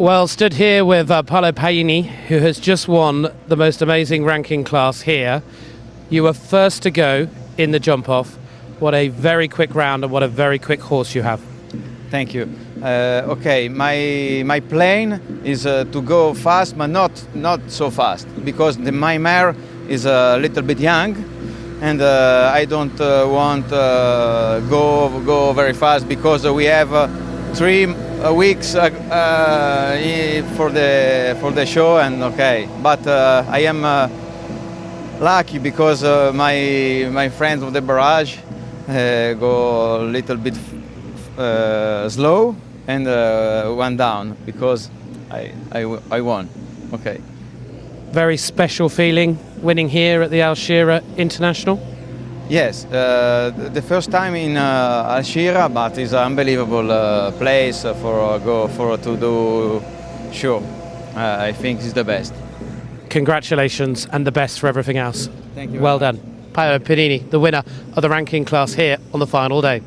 Well, stood here with uh, Paolo Paini, who has just won the most amazing ranking class here. You were first to go in the jump off. What a very quick round and what a very quick horse you have. Thank you. Uh, okay, my my plan is uh, to go fast, but not not so fast because the, my mare is a little bit young, and uh, I don't uh, want uh, go go very fast because we have uh, three weeks uh, uh, for the for the show, and okay, but uh, I am uh, lucky because uh, my my friends of the barrage uh, go a little bit uh, slow and uh, went down because I, I, I won. Okay. Very special feeling winning here at the Al Shira International. Yes, uh, the first time in uh, Alshira, but it's an unbelievable uh, place for uh, go for to do show. Uh, I think it's the best. Congratulations and the best for everything else. Thank you. Well done. Paolo Panini, the winner of the ranking class here on the final day.